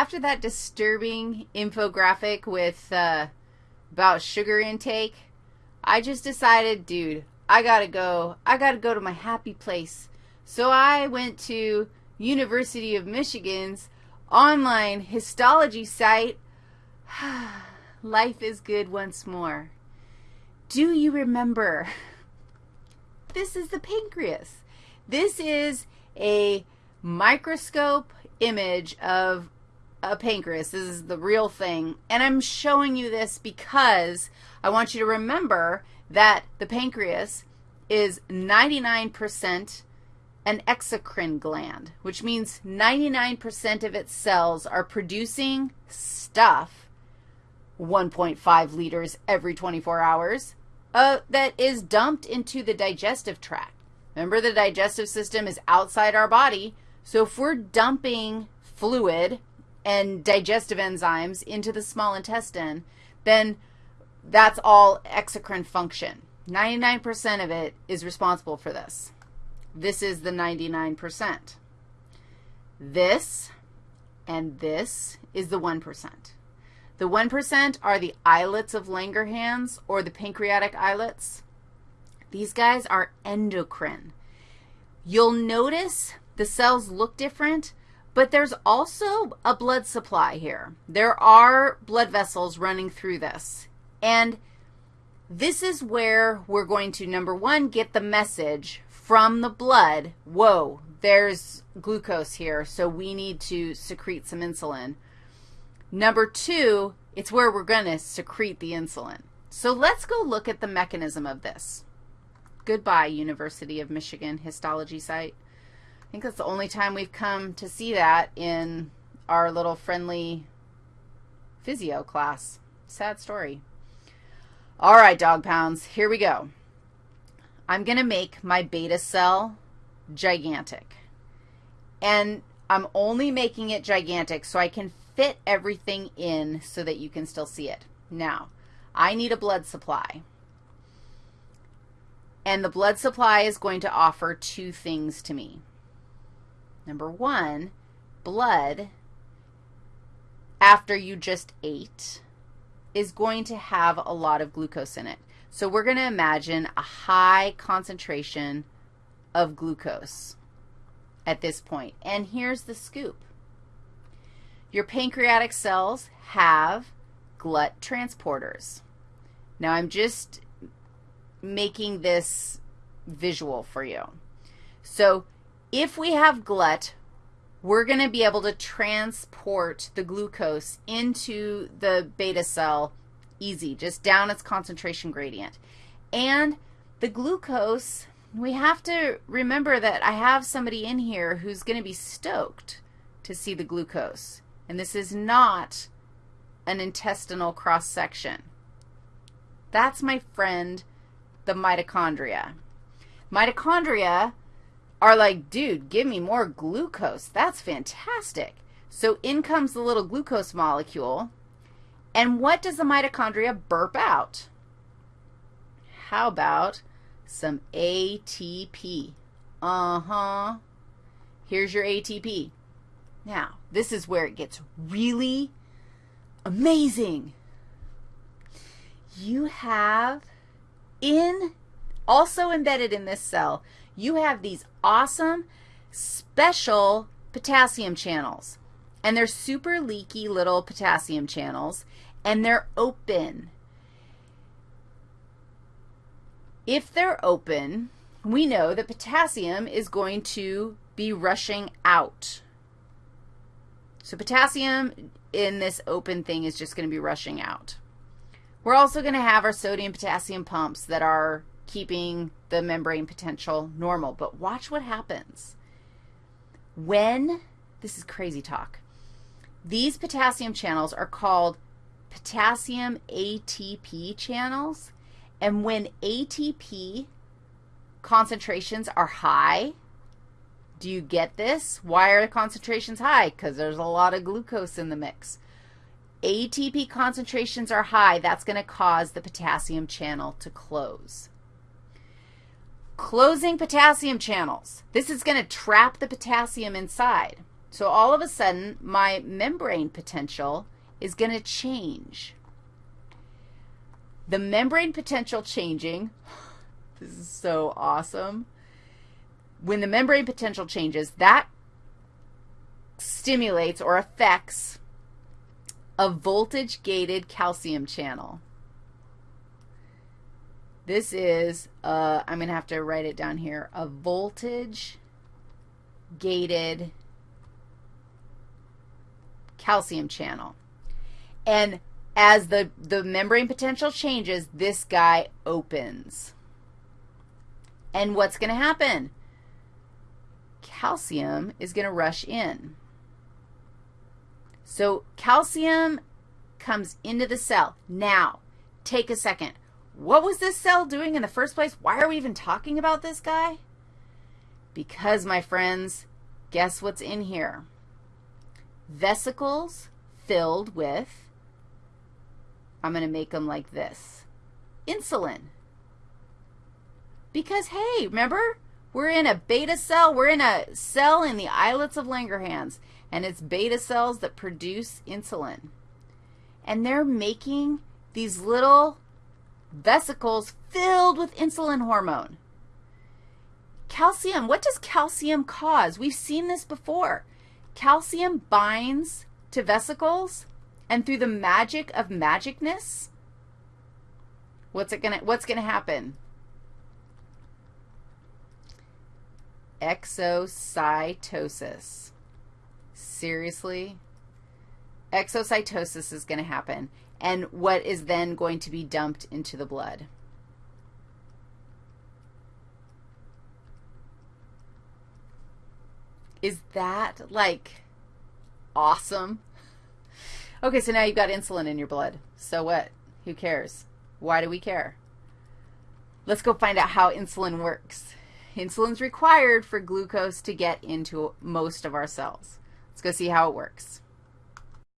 after that disturbing infographic with uh, about sugar intake, I just decided, dude, I got to go. I got to go to my happy place. So I went to University of Michigan's online histology site. Life is good once more. Do you remember? This is the pancreas. This is a microscope image of a pancreas. This is the real thing. And I'm showing you this because I want you to remember that the pancreas is 99% an exocrine gland, which means 99% of its cells are producing stuff, 1.5 liters every 24 hours, uh, that is dumped into the digestive tract. Remember, the digestive system is outside our body, so if we're dumping fluid and digestive enzymes into the small intestine, then that's all exocrine function. 99% of it is responsible for this. This is the 99%. This and this is the 1%. The 1% are the islets of Langerhans or the pancreatic islets. These guys are endocrine. You'll notice the cells look different, but there's also a blood supply here. There are blood vessels running through this. And this is where we're going to, number one, get the message from the blood, whoa, there's glucose here, so we need to secrete some insulin. Number two, it's where we're going to secrete the insulin. So let's go look at the mechanism of this. Goodbye, University of Michigan histology site. I think that's the only time we've come to see that in our little friendly physio class. Sad story. All right, dog pounds, here we go. I'm going to make my beta cell gigantic. And I'm only making it gigantic so I can fit everything in so that you can still see it. Now, I need a blood supply. And the blood supply is going to offer two things to me. Number one, blood after you just ate is going to have a lot of glucose in it. So we're going to imagine a high concentration of glucose at this point. And here's the scoop. Your pancreatic cells have glut transporters. Now, I'm just making this visual for you. So if we have glut, we're going to be able to transport the glucose into the beta cell easy, just down its concentration gradient. And the glucose, we have to remember that I have somebody in here who's going to be stoked to see the glucose. And this is not an intestinal cross-section. That's my friend, the mitochondria. Mitochondria are like, dude, give me more glucose. That's fantastic. So in comes the little glucose molecule, and what does the mitochondria burp out? How about some ATP? Uh-huh. Here's your ATP. Now, this is where it gets really amazing. You have in, also embedded in this cell, you have these awesome special potassium channels. And they're super leaky little potassium channels, and they're open. If they're open, we know that potassium is going to be rushing out. So potassium in this open thing is just going to be rushing out. We're also going to have our sodium potassium pumps that are keeping the membrane potential normal. But watch what happens. When, this is crazy talk, these potassium channels are called potassium ATP channels. And when ATP concentrations are high, do you get this? Why are the concentrations high? Because there's a lot of glucose in the mix. ATP concentrations are high. That's going to cause the potassium channel to close. Closing potassium channels. This is going to trap the potassium inside. So all of a sudden, my membrane potential is going to change. The membrane potential changing, this is so awesome. When the membrane potential changes, that stimulates or affects a voltage-gated calcium channel. This is, uh, I'm going to have to write it down here, a voltage-gated calcium channel. And as the, the membrane potential changes, this guy opens. And what's going to happen? Calcium is going to rush in. So calcium comes into the cell. Now, take a second. What was this cell doing in the first place? Why are we even talking about this guy? Because, my friends, guess what's in here? Vesicles filled with, I'm going to make them like this, insulin. Because, hey, remember, we're in a beta cell. We're in a cell in the islets of Langerhans, and it's beta cells that produce insulin. And they're making these little vesicles filled with insulin hormone. Calcium, what does calcium cause? We've seen this before. Calcium binds to vesicles, and through the magic of magicness, what's it gonna what's gonna happen? Exocytosis. Seriously? Exocytosis is going to happen, and what is then going to be dumped into the blood? Is that, like, awesome? Okay, so now you've got insulin in your blood. So what? Who cares? Why do we care? Let's go find out how insulin works. Insulin's required for glucose to get into most of our cells. Let's go see how it works.